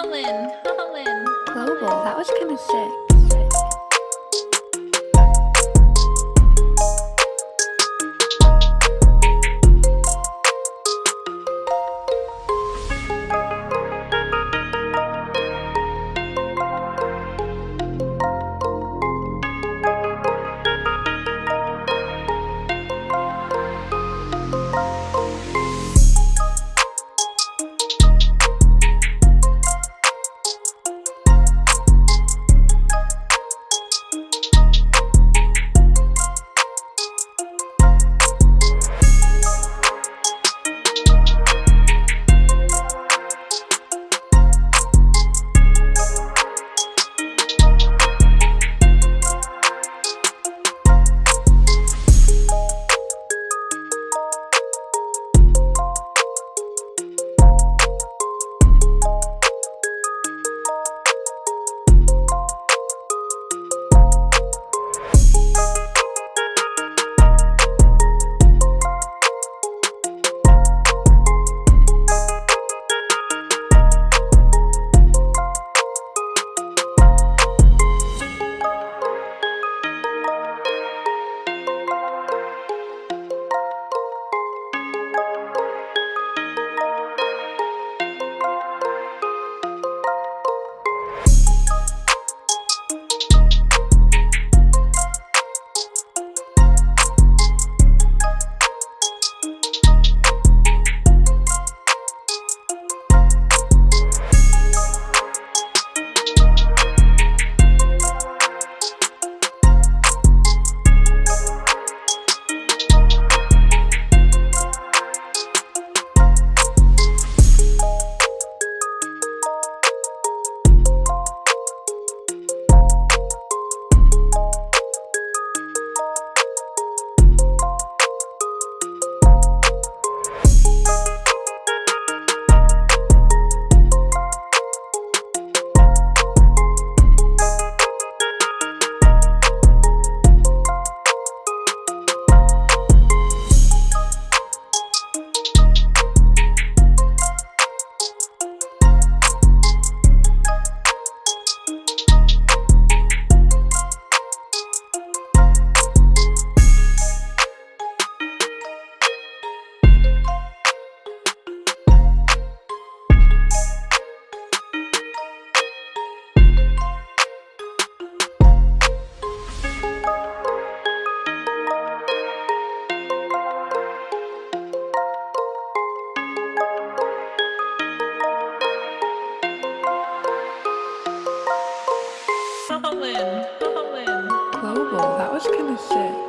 Global, that was kind of sick. Global, that was kind of sick.